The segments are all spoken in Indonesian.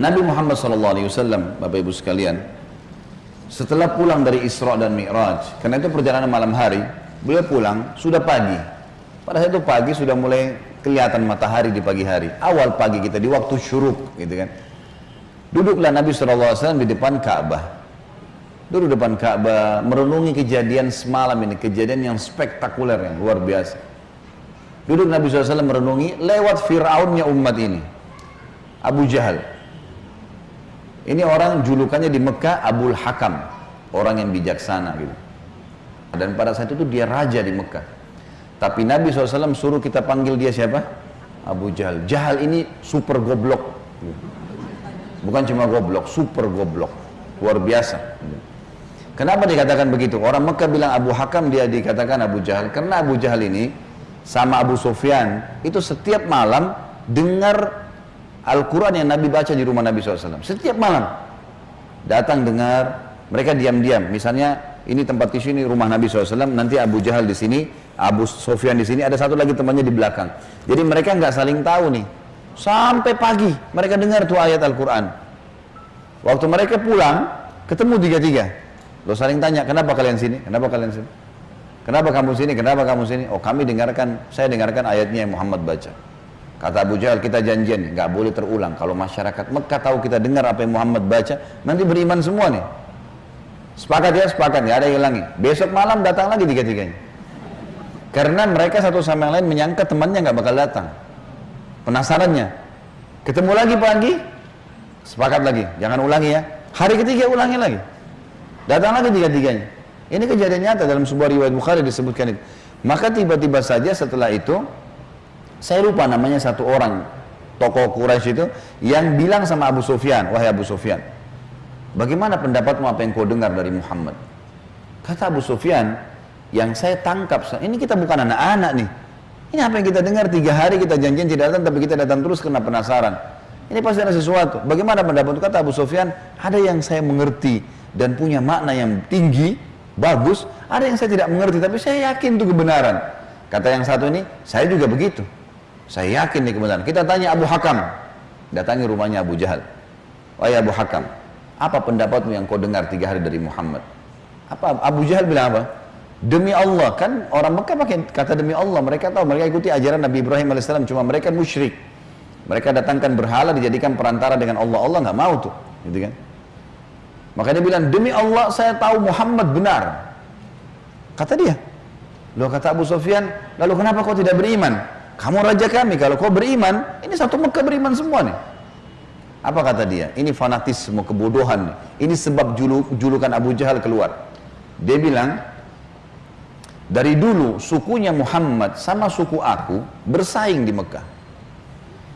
Nabi Muhammad SAW, Bapak Ibu sekalian, setelah pulang dari Isra dan Mi'raj, karena itu perjalanan malam hari, beliau pulang sudah pagi. Pada saat itu pagi sudah mulai kelihatan matahari di pagi hari. Awal pagi kita di waktu syuruk, gitu kan. Duduklah Nabi SAW di depan Ka'bah. Duduk depan Ka'bah, merenungi kejadian semalam ini, kejadian yang spektakuler, yang luar biasa. Duduk Nabi SAW merenungi lewat Fir'aunnya umat ini. Abu Jahal. Ini orang julukannya di Mekah Abul Hakam, orang yang bijaksana gitu. Dan pada saat itu dia raja di Mekah. Tapi Nabi SAW suruh kita panggil dia siapa? Abu Jahal. Jahal ini super goblok. Bukan cuma goblok, super goblok. Luar biasa. Kenapa dikatakan begitu? Orang Mekah bilang Abu Hakam, dia dikatakan Abu Jahal. Karena Abu Jahal ini sama Abu Sufyan itu setiap malam dengar Al-Quran yang Nabi baca di rumah Nabi SAW. Setiap malam datang dengar, mereka diam-diam. Misalnya ini tempat tisu ini rumah Nabi SAW, nanti Abu Jahal di sini, Abu Sufyan di sini, ada satu lagi temannya di belakang. Jadi mereka nggak saling tahu nih. Sampai pagi mereka dengar tuh ayat Al-Quran. Waktu mereka pulang, ketemu tiga-tiga. Lo saling tanya, kenapa kalian sini? Kenapa kalian sini? Kenapa kamu sini? Kenapa kamu sini? Oh kami dengarkan, saya dengarkan ayatnya yang Muhammad baca. Kata Abu Jahal, kita janjian, nggak boleh terulang. Kalau masyarakat Mekah tahu kita dengar apa yang Muhammad baca, nanti beriman semua nih. Sepakat ya, sepakat, nggak ada yang hilangi. Besok malam datang lagi tiga-tiganya. Karena mereka satu sama yang lain menyangka temannya nggak bakal datang. Penasarannya. Ketemu lagi pagi, sepakat lagi, jangan ulangi ya. Hari ketiga ulangi lagi. Datang lagi tiga-tiganya. Ini kejadian nyata dalam sebuah riwayat Bukhari disebutkan itu. Maka tiba-tiba saja setelah itu, saya lupa namanya satu orang tokoh Quraisy itu yang bilang sama Abu Sufyan, wahai Abu Sufyan, bagaimana pendapatmu apa yang kau dengar dari Muhammad? Kata Abu Sufyan, yang saya tangkap, ini kita bukan anak-anak nih. Ini apa yang kita dengar tiga hari kita janjian tidak datang, tapi kita datang terus karena penasaran. Ini pasti ada sesuatu. Bagaimana pendapat kata Abu Sufyan? Ada yang saya mengerti dan punya makna yang tinggi, bagus. Ada yang saya tidak mengerti, tapi saya yakin itu kebenaran. Kata yang satu ini, saya juga begitu. Saya yakin ini kebenaran. Kita tanya Abu Hakam, datangi rumahnya Abu Jahal. Wahai Abu Hakam, apa pendapatmu yang kau dengar tiga hari dari Muhammad? Apa Abu Jahal bilang apa? Demi Allah kan orang Mekah pakai kata demi Allah. Mereka tahu mereka ikuti ajaran Nabi Ibrahim alaihissalam. Cuma mereka musyrik. Mereka datangkan berhala dijadikan perantara dengan Allah. Allah nggak mau tuh, gitu kan? Maka dia bilang, demi Allah saya tahu Muhammad benar. Kata dia. Loh kata Abu Sufyan, lalu kenapa kau tidak beriman? Kamu raja kami, kalau kau beriman, ini satu Mekah beriman semua nih. Apa kata dia? Ini fanatisme, kebodohan. Ini sebab juluk, julukan Abu Jahal keluar. Dia bilang, dari dulu sukunya Muhammad sama suku aku bersaing di Mekah.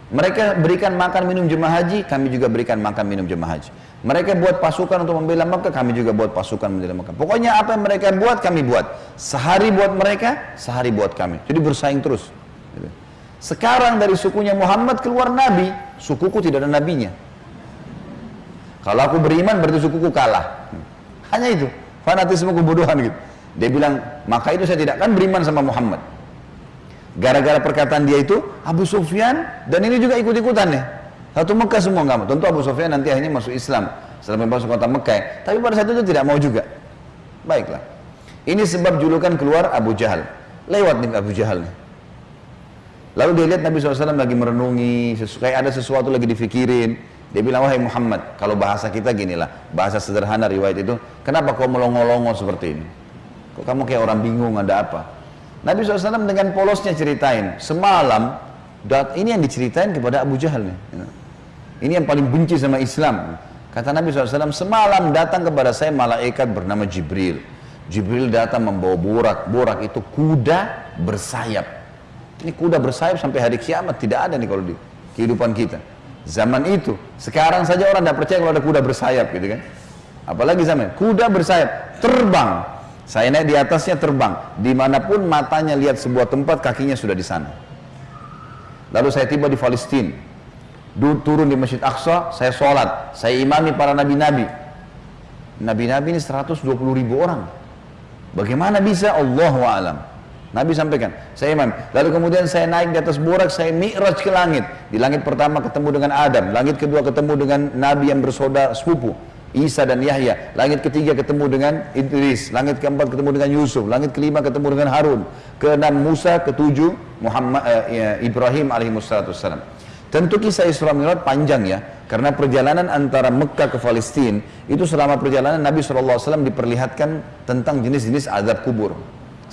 Mereka berikan makan minum jemaah haji, kami juga berikan makan minum jemaah haji. Mereka buat pasukan untuk membela Mekah, kami juga buat pasukan membela Mekah. Pokoknya apa yang mereka buat, kami buat. Sehari buat mereka, sehari buat kami. Jadi bersaing terus. Sekarang dari sukunya Muhammad keluar Nabi, sukuku tidak ada nabinya. Kalau aku beriman berarti sukuku kalah. Hanya itu, fanatisme kebodohan gitu. Dia bilang, maka itu saya tidak akan beriman sama Muhammad. Gara-gara perkataan dia itu, Abu Sufyan dan ini juga ikut-ikutan nih. Satu Mekah semua nggak mau. Tentu Abu Sufyan nanti akhirnya masuk Islam setelah masuk kota Mekah. Tapi pada saat itu tidak mau juga. Baiklah. Ini sebab julukan keluar Abu Jahal. Lewat nih Abu Jahal nih. Lalu dia lihat Nabi SAW lagi merenungi, kayak ada sesuatu lagi difikirin. Dia bilang, wahai Muhammad, kalau bahasa kita ginilah, bahasa sederhana riwayat itu, kenapa kau melongo-longo seperti ini? Kok kamu kayak orang bingung, ada apa? Nabi SAW dengan polosnya ceritain, semalam, ini yang diceritain kepada Abu Jahal nih. Ini yang paling benci sama Islam. Kata Nabi SAW, semalam datang kepada saya malaikat bernama Jibril. Jibril datang membawa borak. Borak itu kuda bersayap. Ini kuda bersayap sampai hari kiamat. Tidak ada nih kalau di kehidupan kita. Zaman itu. Sekarang saja orang tidak percaya kalau ada kuda bersayap gitu kan. Apalagi zaman kuda bersayap. Terbang. Saya naik di atasnya terbang. Di mana pun matanya lihat sebuah tempat, kakinya sudah di sana. Lalu saya tiba di Palestina turun di Masjid Aqsa, saya sholat, saya imami para nabi-nabi. Nabi-nabi ini 120 ribu orang. Bagaimana bisa? Allah alam. Nabi sampaikan, saya imam. Lalu kemudian saya naik di atas burak, saya mi'raj ke langit. Di langit pertama ketemu dengan Adam, langit kedua ketemu dengan Nabi yang bersaudara sepupu, Isa dan Yahya. Langit ketiga ketemu dengan Idris, langit keempat ketemu dengan Yusuf, langit kelima ketemu dengan Harun, keenam Musa, ketujuh Muhammad eh, Ibrahim alaihi wassalam. Tentu kisah Isra Mi'raj panjang ya, karena perjalanan antara Mekah ke Palestina itu selama perjalanan Nabi SAW diperlihatkan tentang jenis-jenis azab kubur.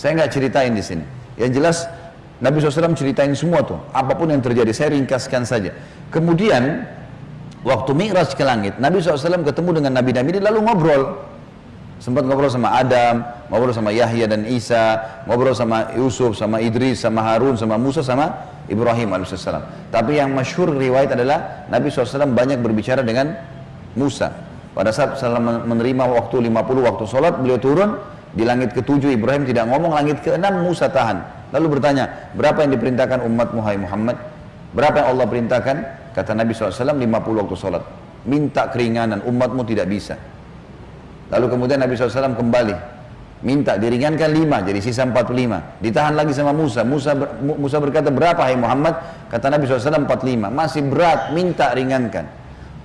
Saya nggak ceritain di sini. Yang jelas Nabi SAW ceritain semua tuh, apa pun yang terjadi. Saya ringkaskan saja. Kemudian waktu Mi'raj ke langit, Nabi SAW ketemu dengan Nabi-Nabi lalu ngobrol. Sempat ngobrol sama Adam, ngobrol sama Yahya dan Isa, ngobrol sama Yusuf, sama Idris, sama Harun, sama Musa, sama Ibrahim AS. Tapi yang masyhur riwayat adalah Nabi SAW banyak berbicara dengan Musa. Pada saat selama menerima waktu 50 waktu sholat, beliau turun, di langit ketujuh Ibrahim tidak ngomong, langit keenam Musa tahan. Lalu bertanya, berapa yang diperintahkan umat Muhammad? Berapa yang Allah perintahkan? Kata Nabi SAW, 50 waktu sholat. Minta keringanan, umatmu tidak bisa. Lalu kemudian Nabi SAW kembali. Minta diringankan 5, jadi sisa 45. Ditahan lagi sama Musa. Musa, ber, Musa berkata, berapa hai Muhammad? Kata Nabi SAW, 45. Masih berat, minta ringankan.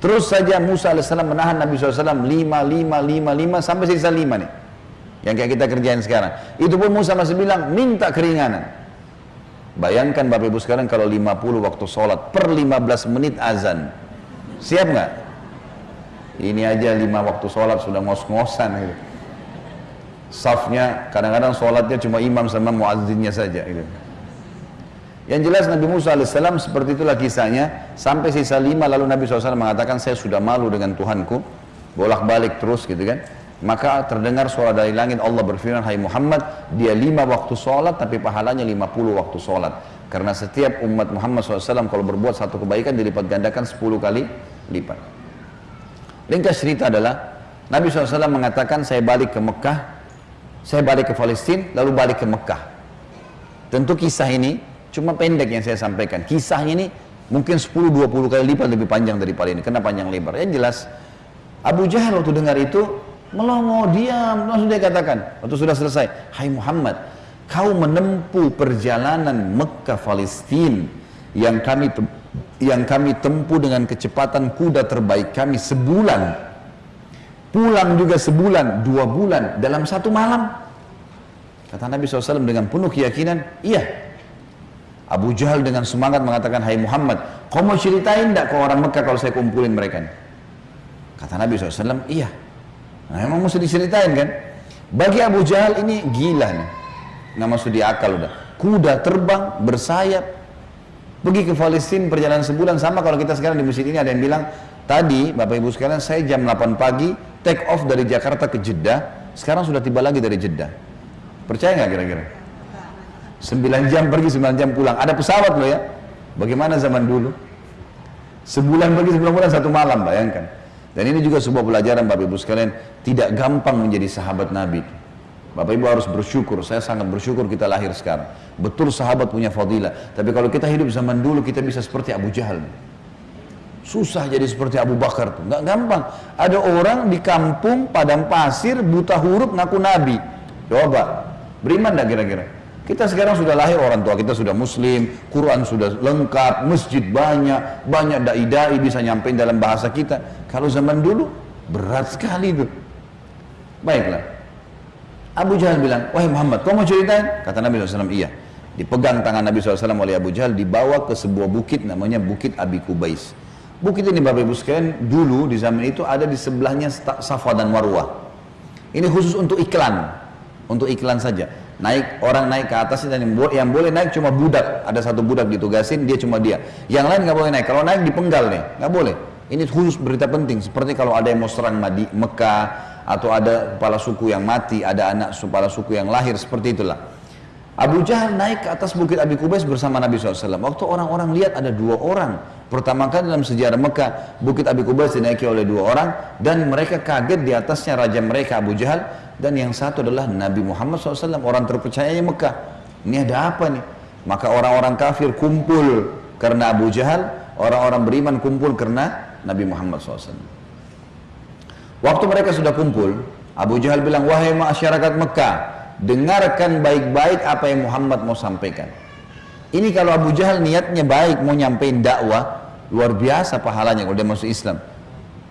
Terus saja Musa AS menahan Nabi SAW 5, 5, 5, 5, sampai sisa 5 nih yang kayak kita kerjain sekarang. Itu pun Musa masih bilang minta keringanan. Bayangkan Bapak Ibu sekarang kalau 50 waktu sholat per 15 menit azan. Siap nggak? Ini aja 5 waktu sholat sudah ngos-ngosan gitu. Safnya kadang-kadang sholatnya cuma imam sama muazzinnya saja gitu. Yang jelas Nabi Musa AS seperti itulah kisahnya sampai sisa lima lalu Nabi SAW mengatakan saya sudah malu dengan Tuhanku bolak-balik terus gitu kan maka terdengar suara dari langit Allah berfirman, Hai Muhammad, dia lima waktu sholat tapi pahalanya lima puluh waktu sholat. Karena setiap umat Muhammad SAW kalau berbuat satu kebaikan dilipat gandakan sepuluh kali lipat. Ringkas cerita adalah, Nabi SAW mengatakan saya balik ke Mekah, saya balik ke Palestina, lalu balik ke Mekah. Tentu kisah ini cuma pendek yang saya sampaikan. Kisahnya ini mungkin 10-20 kali lipat lebih panjang daripada ini. Kenapa panjang lebar? Yang jelas, Abu Jahal waktu dengar itu melongo diam. Langsung dia katakan waktu sudah selesai Hai Muhammad kau menempuh perjalanan Mekah Palestina yang kami yang kami tempuh dengan kecepatan kuda terbaik kami sebulan. Pulang juga sebulan dua bulan dalam satu malam. Kata Nabi SAW dengan penuh keyakinan iya. Abu Jahal dengan semangat mengatakan Hai Muhammad kau mau ceritain tidak ke orang Mekah kalau saya kumpulin mereka kata Nabi SAW iya Nah, emang mesti diceritain kan? Bagi Abu Jahal ini gila nih. Nggak masuk di akal udah. Kuda terbang, bersayap, pergi ke Palestina perjalanan sebulan. Sama kalau kita sekarang di masjid ini ada yang bilang tadi Bapak Ibu sekalian saya jam 8 pagi take off dari Jakarta ke Jeddah. Sekarang sudah tiba lagi dari Jeddah. Percaya nggak kira-kira? 9 jam pergi 9 jam pulang. Ada pesawat loh ya. Bagaimana zaman dulu? Sebulan pergi sebulan pulang satu malam bayangkan dan ini juga sebuah pelajaran Bapak Ibu sekalian, tidak gampang menjadi sahabat Nabi. Bapak Ibu harus bersyukur, saya sangat bersyukur kita lahir sekarang. Betul sahabat punya fadilah, tapi kalau kita hidup zaman dulu kita bisa seperti Abu Jahal. Susah jadi seperti Abu Bakar tuh, nggak gampang. Ada orang di kampung padang pasir buta huruf ngaku Nabi. Coba, beriman nggak kira-kira? Kita sekarang sudah lahir orang tua kita sudah muslim, Quran sudah lengkap, masjid banyak, banyak dai-dai bisa nyampein dalam bahasa kita. Kalau zaman dulu berat sekali itu. Baiklah. Abu Jahal bilang, wahai Muhammad, kau mau ceritain? Kata Nabi SAW, iya. Dipegang tangan Nabi SAW oleh Abu Jahal, dibawa ke sebuah bukit namanya Bukit Abi Kubais. Bukit ini Bapak Ibu sekalian, dulu di zaman itu ada di sebelahnya Safa dan Marwah. Ini khusus untuk iklan, untuk iklan saja naik orang naik ke atas dan yang, boleh naik cuma budak ada satu budak ditugasin dia cuma dia yang lain nggak boleh naik kalau naik dipenggal nih nggak boleh ini khusus berita penting seperti kalau ada yang mau serang Madi, Mekah atau ada kepala suku yang mati ada anak kepala suku yang lahir seperti itulah Abu Jahal naik ke atas bukit Abi Kubais bersama Nabi SAW. Waktu orang-orang lihat ada dua orang. Pertama kali dalam sejarah Mekah, bukit Abi Kubais dinaiki oleh dua orang. Dan mereka kaget di atasnya raja mereka Abu Jahal. Dan yang satu adalah Nabi Muhammad SAW, orang terpercayanya Mekah. Ini ada apa nih? Maka orang-orang kafir kumpul karena Abu Jahal. Orang-orang beriman kumpul karena Nabi Muhammad SAW. Waktu mereka sudah kumpul, Abu Jahal bilang, wahai masyarakat Mekah, dengarkan baik-baik apa yang Muhammad mau sampaikan. Ini kalau Abu Jahal niatnya baik mau nyampein dakwah, luar biasa pahalanya kalau dia masuk Islam.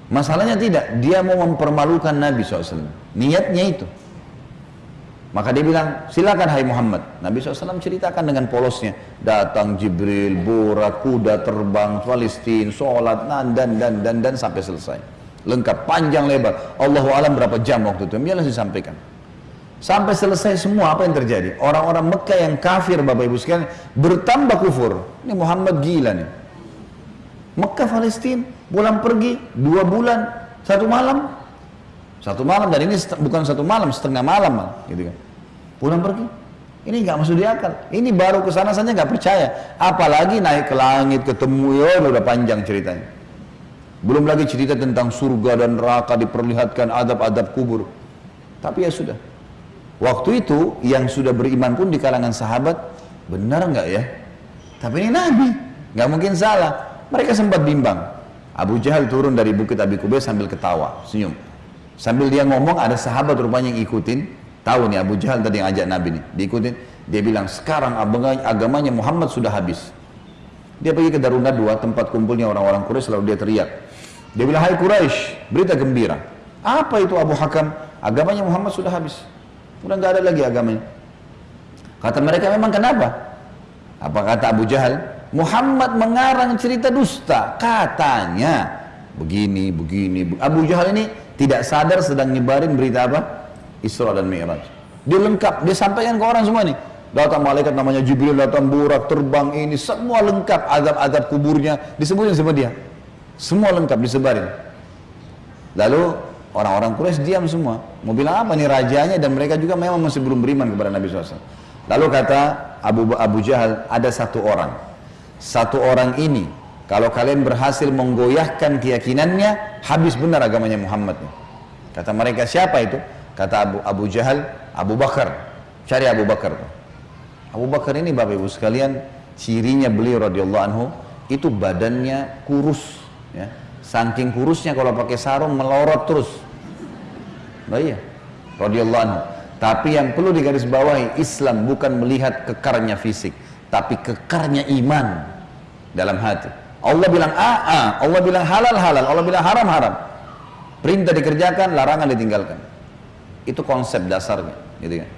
Masalahnya tidak, dia mau mempermalukan Nabi SAW. Niatnya itu. Maka dia bilang, silakan hai Muhammad. Nabi SAW ceritakan dengan polosnya. Datang Jibril, borak, kuda terbang, Palestina, sholat, dan, dan, dan, dan, dan, sampai selesai. Lengkap, panjang lebar. Allahu alam berapa jam waktu itu. Biarlah disampaikan. Sampai selesai semua apa yang terjadi. Orang-orang Mekah yang kafir Bapak Ibu sekalian bertambah kufur. Ini Muhammad gila nih. Mekah Palestina pulang pergi dua bulan satu malam. Satu malam dan ini bukan satu malam setengah malam gitu kan. Pulang pergi. Ini nggak masuk di akal. Ini baru ke sana saja nggak percaya. Apalagi naik ke langit ketemu ya udah panjang ceritanya. Belum lagi cerita tentang surga dan neraka diperlihatkan adab-adab kubur. Tapi ya sudah. Waktu itu yang sudah beriman pun di kalangan sahabat benar nggak ya? Tapi ini nabi. Nggak mungkin salah. Mereka sempat bimbang Abu Jahal turun dari bukit Abi Kubais sambil ketawa senyum sambil dia ngomong ada sahabat rupanya yang ikutin Tahu nih Abu Jahal tadi yang ajak Nabi nih, diikutin. Dia bilang, sekarang agamanya Muhammad sudah habis. Dia pergi ke Darun Nadwa, tempat kumpulnya orang-orang Quraisy, lalu dia teriak. Dia bilang, hai Quraisy, berita gembira. Apa itu Abu Hakam? Agamanya Muhammad sudah habis. Sudah nggak ada lagi agamanya. Kata mereka, memang kenapa? Apa kata Abu Jahal? Muhammad mengarang cerita dusta. Katanya, begini, begini. Abu Jahal ini tidak sadar sedang nyebarin berita apa? Isra dan Mi'raj. Dia lengkap, dia sampaikan ke orang semua nih. Datang malaikat namanya Jibril, datang burak, terbang ini, semua lengkap azab-azab kuburnya, disebutin sama dia. Semua lengkap disebarin. Lalu orang-orang Quraisy diam semua. Mau bilang apa nih rajanya dan mereka juga memang masih belum beriman kepada Nabi SAW. Lalu kata Abu, Abu Jahal, ada satu orang. Satu orang ini, kalau kalian berhasil menggoyahkan keyakinannya, habis benar agamanya Muhammad. Kata mereka, siapa itu? Kata Abu, Abu Jahal, Abu Bakar. Cari Abu Bakar. Abu Bakar ini Bapak Ibu sekalian, cirinya beliau radhiyallahu anhu itu badannya kurus, ya. Saking kurusnya kalau pakai sarung melorot terus. Nah iya, radhiyallahu anhu. Tapi yang perlu digarisbawahi, Islam bukan melihat kekarnya fisik, tapi kekarnya iman dalam hati. Allah bilang A, A, Allah bilang halal, halal, Allah bilang haram, haram. Perintah dikerjakan, larangan ditinggalkan. Itu konsep dasarnya, gitu kan.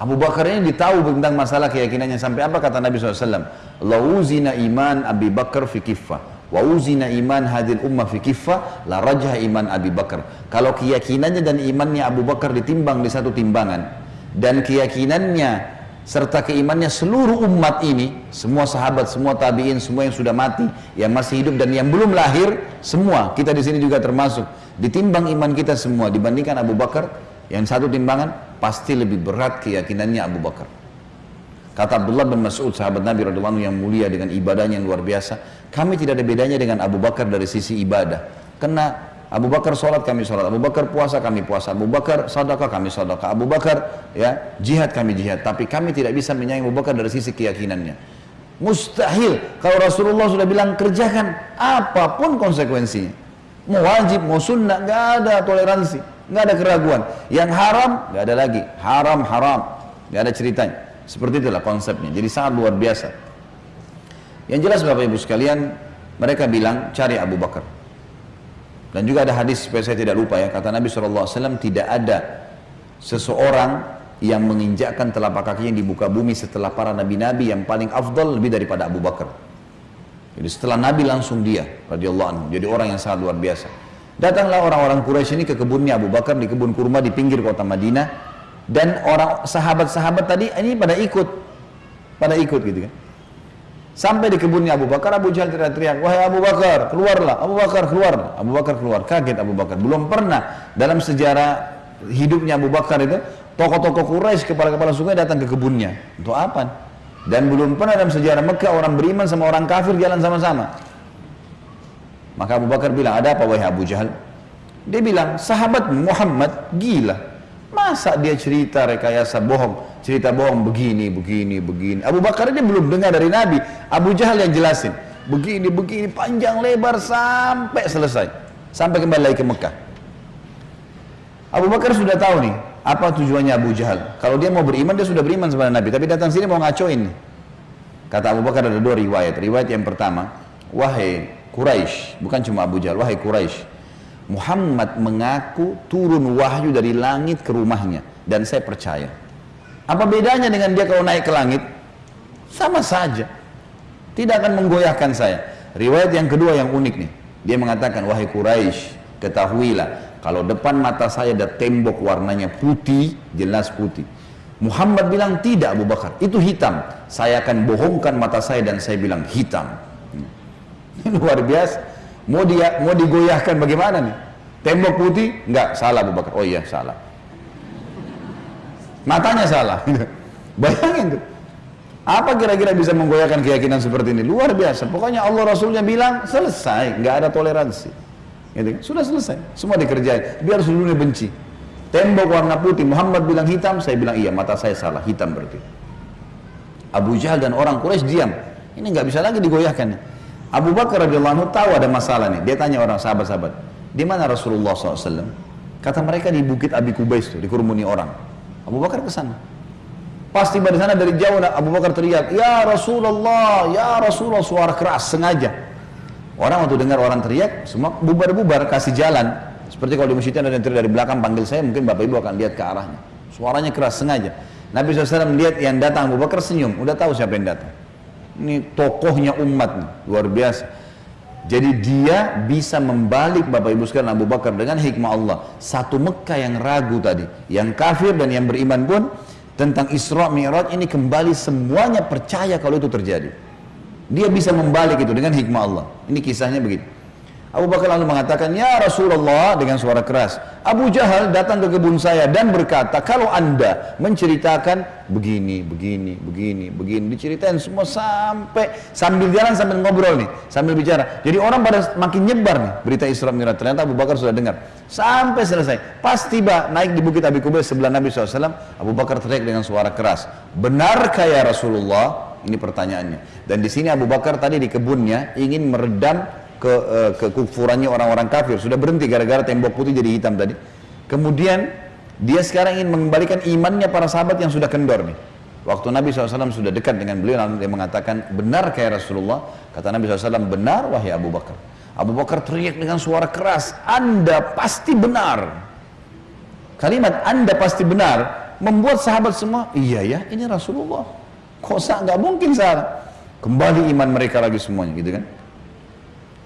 Abu Bakar ini ditahu tentang masalah keyakinannya sampai apa kata Nabi SAW Lauzina iman Abi Bakar fi kiffah Wa uzina iman hadil ummah fi kiffah La rajah iman Abi Bakar Kalau keyakinannya dan imannya Abu Bakar ditimbang di satu timbangan Dan keyakinannya serta keimannya seluruh umat ini Semua sahabat, semua tabi'in, semua yang sudah mati Yang masih hidup dan yang belum lahir Semua, kita di sini juga termasuk Ditimbang iman kita semua dibandingkan Abu Bakar, yang satu timbangan pasti lebih berat keyakinannya Abu Bakar. Kata Abdullah bin Mas'ud, sahabat Nabi radhiyallahu yang mulia dengan ibadahnya yang luar biasa, kami tidak ada bedanya dengan Abu Bakar dari sisi ibadah. Karena Abu Bakar sholat kami sholat, Abu Bakar puasa kami puasa, Abu Bakar sadaqah kami sadaqah, Abu Bakar ya jihad kami jihad. Tapi kami tidak bisa menyayangi Abu Bakar dari sisi keyakinannya. Mustahil kalau Rasulullah sudah bilang kerjakan apa pun konsekuensinya mau wajib, mau sunnah, nggak ada toleransi, nggak ada keraguan. Yang haram, nggak ada lagi, haram haram, nggak ada ceritanya. Seperti itulah konsepnya. Jadi sangat luar biasa. Yang jelas Bapak Ibu sekalian, mereka bilang cari Abu Bakar. Dan juga ada hadis supaya saya tidak lupa ya, kata Nabi SAW tidak ada seseorang yang menginjakkan telapak kakinya di muka bumi setelah para nabi-nabi yang paling afdal lebih daripada Abu Bakar. Jadi setelah Nabi langsung dia radhiyallahu anhu. Jadi orang yang sangat luar biasa. Datanglah orang-orang Quraisy ini ke kebunnya Abu Bakar di kebun kurma di pinggir kota Madinah dan orang sahabat-sahabat tadi ini pada ikut pada ikut gitu kan. Sampai di kebunnya Abu Bakar, Abu Jahal teriak-teriak, wahai Abu Bakar, keluarlah, Abu Bakar keluar. Abu Bakar keluar, kaget Abu Bakar. Belum pernah dalam sejarah hidupnya Abu Bakar itu, tokoh-tokoh Quraisy, kepala-kepala suku datang ke kebunnya. Untuk apa? Dan belum pernah dalam sejarah Mekah orang beriman sama orang kafir jalan sama-sama. Maka Abu Bakar bilang, ada apa wahai Abu Jahal? Dia bilang, sahabat Muhammad gila. Masa dia cerita rekayasa bohong, cerita bohong begini, begini, begini. Abu Bakar ini belum dengar dari Nabi. Abu Jahal yang jelasin. Begini, begini, panjang lebar sampai selesai. Sampai kembali lagi ke Mekah. Abu Bakar sudah tahu nih, apa tujuannya Abu Jahal? Kalau dia mau beriman, dia sudah beriman kepada Nabi. Tapi datang sini mau ngacoin. Kata Abu Bakar ada dua riwayat. Riwayat yang pertama, wahai Quraisy, bukan cuma Abu Jahal, wahai Quraisy, Muhammad mengaku turun wahyu dari langit ke rumahnya dan saya percaya. Apa bedanya dengan dia kalau naik ke langit? Sama saja. Tidak akan menggoyahkan saya. Riwayat yang kedua yang unik nih. Dia mengatakan, wahai Quraisy, ketahuilah kalau depan mata saya ada tembok warnanya putih, jelas putih. Muhammad bilang tidak Abu Bakar, itu hitam. Saya akan bohongkan mata saya dan saya bilang hitam. Ini luar biasa. Mau dia mau digoyahkan bagaimana nih? Tembok putih? Enggak, salah Abu Bakar. Oh iya, salah. Matanya salah. Bayangin tuh. Apa kira-kira bisa menggoyahkan keyakinan seperti ini? Luar biasa. Pokoknya Allah Rasulnya bilang selesai, nggak ada toleransi. Gitu kan? Sudah selesai, semua dikerjain. Biar seluruhnya benci. Tembok warna putih, Muhammad bilang hitam, saya bilang iya, mata saya salah, hitam berarti. Abu Jahal dan orang Quraisy diam. Ini nggak bisa lagi digoyahkan. Abu Bakar radhiyallahu anhu tahu ada masalah nih. Dia tanya orang sahabat-sahabat, di mana Rasulullah SAW? Kata mereka di Bukit Abi Kubais itu, dikerumuni orang. Abu Bakar ke sana. Pas tiba di sana dari jauh Abu Bakar teriak, "Ya Rasulullah, ya Rasulullah!" suara keras sengaja. Orang waktu dengar orang teriak, semua bubar-bubar, kasih jalan. Seperti kalau di masjid ada yang teriak dari belakang panggil saya, mungkin bapak ibu akan lihat ke arahnya. Suaranya keras sengaja. Nabi SAW melihat yang datang Abu Bakar senyum, udah tahu siapa yang datang. Ini tokohnya umat luar biasa. Jadi dia bisa membalik Bapak Ibu sekalian Abu Bakar dengan hikmah Allah. Satu Mekah yang ragu tadi, yang kafir dan yang beriman pun tentang Isra Mi'raj ini kembali semuanya percaya kalau itu terjadi. Dia bisa membalik itu dengan hikmah Allah. Ini kisahnya begitu. Abu Bakar lalu mengatakan, Ya Rasulullah dengan suara keras. Abu Jahal datang ke kebun saya dan berkata, kalau anda menceritakan begini, begini, begini, begini, diceritain semua sampai sambil jalan sambil ngobrol nih, sambil bicara. Jadi orang pada makin nyebar nih berita Isra Mi'raj. Ternyata Abu Bakar sudah dengar. Sampai selesai. Pas tiba naik di bukit Abi Kubais sebelah Nabi SAW, Abu Bakar teriak dengan suara keras. Benarkah ya Rasulullah? Ini pertanyaannya. Dan di sini Abu Bakar tadi di kebunnya ingin meredam ke uh, kekufurannya orang-orang kafir. Sudah berhenti gara-gara tembok putih jadi hitam tadi. Kemudian dia sekarang ingin mengembalikan imannya para sahabat yang sudah kendor nih. Waktu Nabi SAW sudah dekat dengan beliau, lalu dia mengatakan, benar kayak Rasulullah? Kata Nabi SAW, benar wahai Abu Bakar. Abu Bakar teriak dengan suara keras, Anda pasti benar. Kalimat Anda pasti benar membuat sahabat semua, iya ya, ini Rasulullah. Kok nggak mungkin salah. Kembali iman mereka lagi semuanya gitu kan.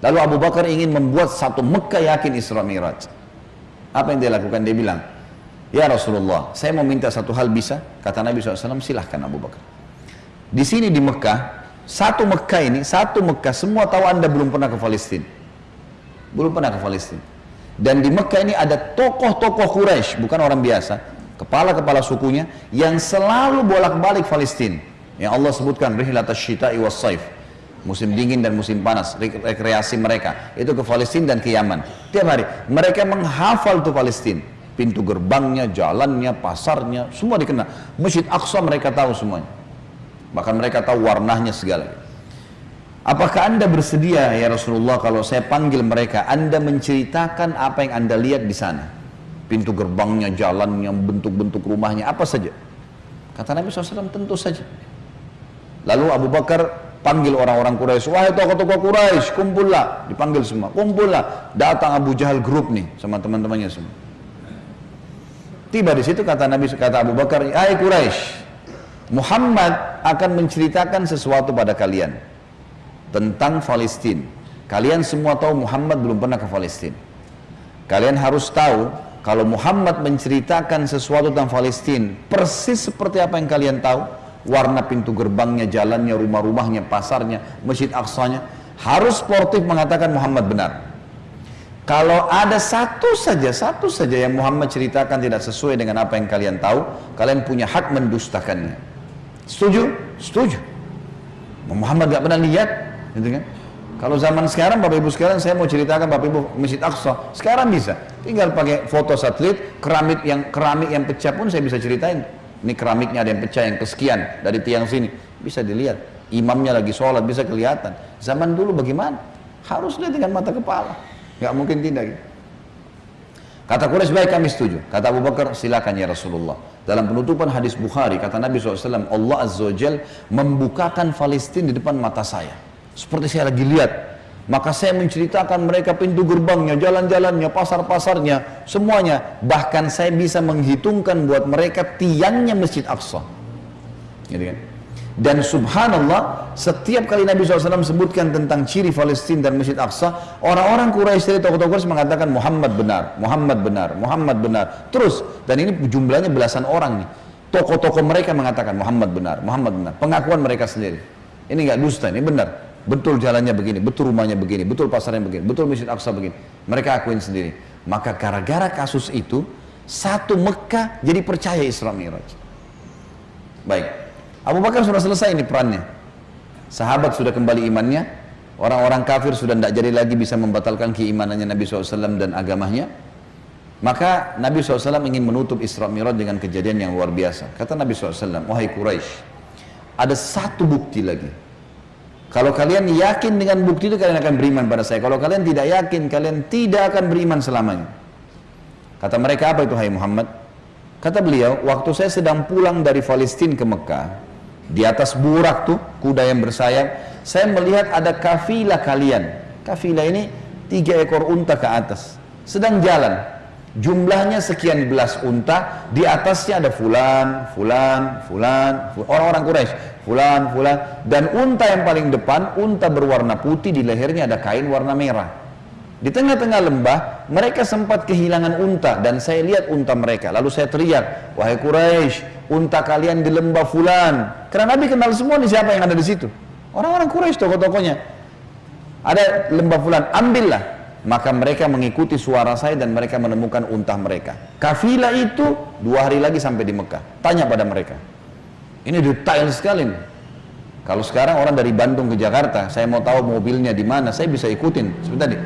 Lalu Abu Bakar ingin membuat satu Mekah yakin Isra Miraj. Apa yang dia lakukan? Dia bilang, Ya Rasulullah, saya mau minta satu hal bisa? Kata Nabi SAW, silahkan Abu Bakar. Di sini di Mekah, satu Mekah ini, satu Mekah, semua tahu anda belum pernah ke Palestina. Belum pernah ke Palestina. Dan di Mekah ini ada tokoh-tokoh Quraisy, bukan orang biasa, kepala-kepala sukunya yang selalu bolak-balik Palestina yang Allah sebutkan rihlat syita'i was saif musim dingin dan musim panas rekreasi mereka. Itu ke Palestina dan ke Yaman. Tiap hari mereka menghafal tuh Palestina pintu gerbangnya, jalannya, pasarnya semua dikenal. Masjid Aqsa mereka tahu semuanya. Bahkan mereka tahu warnanya segala. Apakah anda bersedia ya Rasulullah kalau saya panggil mereka anda menceritakan apa yang anda lihat di sana? Pintu gerbangnya, jalannya, bentuk-bentuk rumahnya, apa saja. Kata Nabi SAW tentu saja. Lalu Abu Bakar panggil orang-orang Quraisy, wahai tokoh-tokoh Quraisy, kumpullah, dipanggil semua, kumpullah. Datang Abu Jahal grup nih sama teman-temannya semua. Tiba di situ kata Nabi kata Abu Bakar, "Hai Quraisy, Muhammad akan menceritakan sesuatu pada kalian tentang Palestina. Kalian semua tahu Muhammad belum pernah ke Palestina. Kalian harus tahu kalau Muhammad menceritakan sesuatu tentang Palestina persis seperti apa yang kalian tahu, warna pintu gerbangnya, jalannya, rumah-rumahnya, pasarnya, masjid aksanya, harus sportif mengatakan Muhammad benar. Kalau ada satu saja, satu saja yang Muhammad ceritakan tidak sesuai dengan apa yang kalian tahu, kalian punya hak mendustakannya. Setuju? Setuju. Muhammad gak pernah lihat, gitu kan? Kalau zaman sekarang, Bapak Ibu sekarang saya mau ceritakan Bapak Ibu Masjid Aqsa, sekarang bisa. Tinggal pakai foto satelit, keramik yang keramik yang pecah pun saya bisa ceritain ini keramiknya ada yang pecah yang kesekian dari tiang sini bisa dilihat imamnya lagi sholat bisa kelihatan zaman dulu bagaimana harus lihat dengan mata kepala nggak mungkin tidak gitu. Kata Quraisy baik kami setuju. Kata Abu Bakar silakan ya Rasulullah. Dalam penutupan hadis Bukhari kata Nabi SAW Allah Azza wa membukakan Palestina di depan mata saya. Seperti saya lagi lihat. Maka saya menceritakan mereka pintu gerbangnya, jalan-jalannya, pasar-pasarnya, semuanya. Bahkan saya bisa menghitungkan buat mereka tiangnya Masjid Aqsa. Gitu kan? Dan subhanallah, setiap kali Nabi SAW sebutkan tentang ciri Palestina dan Masjid Aqsa, orang-orang Quraisy dari tokoh-tokoh Quraisy mengatakan Muhammad benar, Muhammad benar, Muhammad benar. Terus, dan ini jumlahnya belasan orang nih. Tokoh-tokoh mereka mengatakan Muhammad benar, Muhammad benar. Pengakuan mereka sendiri. Ini nggak dusta, ini benar. Betul jalannya begini, betul rumahnya begini, betul pasarnya begini, betul Masjid Aqsa begini. Mereka akuin sendiri. Maka gara-gara kasus itu, satu Mekah jadi percaya Isra Miraj. Baik, Abu Bakar sudah selesai ini perannya. Sahabat sudah kembali imannya, orang-orang kafir sudah tidak jadi lagi bisa membatalkan keimanannya Nabi SAW dan agamanya. Maka Nabi SAW ingin menutup Isra Mi'raj dengan kejadian yang luar biasa. Kata Nabi SAW, wahai Quraisy, ada satu bukti lagi. Kalau kalian yakin dengan bukti itu kalian akan beriman pada saya. Kalau kalian tidak yakin, kalian tidak akan beriman selamanya. Kata mereka apa itu hai Muhammad? Kata beliau, waktu saya sedang pulang dari Palestina ke Mekah, di atas burak tuh, kuda yang bersayap, saya melihat ada kafilah kalian. Kafilah ini tiga ekor unta ke atas. Sedang jalan. Jumlahnya sekian belas unta, di atasnya ada fulan, fulan, fulan, orang-orang Quraisy, fulan, fulan. Dan unta yang paling depan, unta berwarna putih, di lehernya ada kain warna merah. Di tengah-tengah lembah, mereka sempat kehilangan unta dan saya lihat unta mereka. Lalu saya teriak, wahai Quraisy, unta kalian di lembah fulan. Karena Nabi kenal semua nih siapa yang ada di situ. Orang-orang Quraisy tokoh-tokohnya. Ada lembah fulan, ambillah. Maka mereka mengikuti suara saya dan mereka menemukan unta mereka. Kafilah itu dua hari lagi sampai di Mekah. Tanya pada mereka. Ini detail sekali nih. Kalau sekarang orang dari Bandung ke Jakarta, saya mau tahu mobilnya di mana, saya bisa ikutin. Sebentar tadi,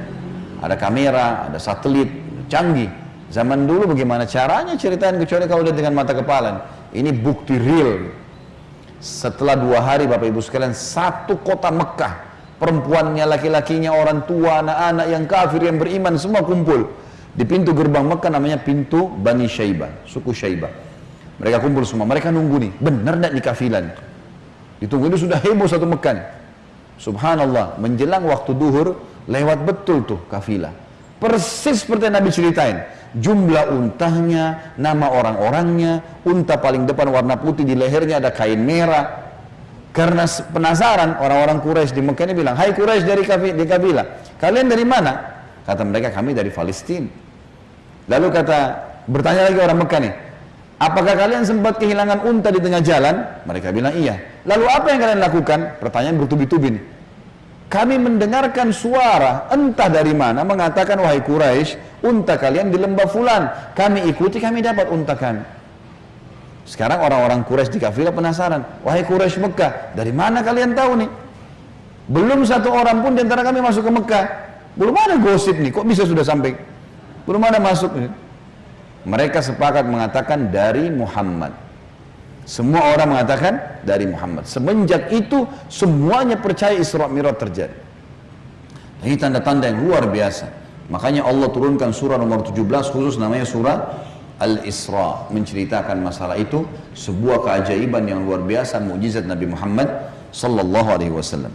ada kamera, ada satelit, canggih. Zaman dulu bagaimana caranya ceritain kecuali kalau lihat dengan mata kepala. Ini bukti real. Setelah dua hari Bapak Ibu sekalian, satu kota Mekah, perempuannya, laki-lakinya, orang tua, anak-anak yang kafir, yang beriman, semua kumpul. Di pintu gerbang Mekah namanya pintu Bani Syaibah, suku Syaibah. Mereka kumpul semua, mereka nunggu nih, benar tidak di kafilan? Ditunggu ini sudah heboh satu Mekah nih. Subhanallah, menjelang waktu duhur, lewat betul tuh kafilah. Persis seperti yang Nabi ceritain jumlah untahnya, nama orang-orangnya, unta paling depan warna putih di lehernya ada kain merah. Karena penasaran orang-orang Quraisy di Mekah ini bilang, "Hai Quraisy dari di kabilah, kalian dari mana?" Kata mereka, "Kami dari Palestina." Lalu kata bertanya lagi orang Mekah nih, "Apakah kalian sempat kehilangan unta di tengah jalan?" Mereka bilang, "Iya." Lalu apa yang kalian lakukan? Pertanyaan bertubi-tubi nih. Kami mendengarkan suara entah dari mana mengatakan wahai Quraisy, unta kalian di lembah fulan. Kami ikuti, kami dapat unta kami. Sekarang orang-orang Quraisy di kafilah penasaran, wahai Quraisy Mekah, dari mana kalian tahu nih? Belum satu orang pun di antara kami masuk ke Mekah. Belum ada gosip nih, kok bisa sudah sampai? Belum ada masuk. Nih. Mereka sepakat mengatakan dari Muhammad. Semua orang mengatakan dari Muhammad. Semenjak itu semuanya percaya Isra Mi'raj terjadi. Ini tanda-tanda yang luar biasa. Makanya Allah turunkan surah nomor 17 khusus namanya surah Al-Isra menceritakan masalah itu sebuah keajaiban yang luar biasa mukjizat Nabi Muhammad sallallahu alaihi wasallam.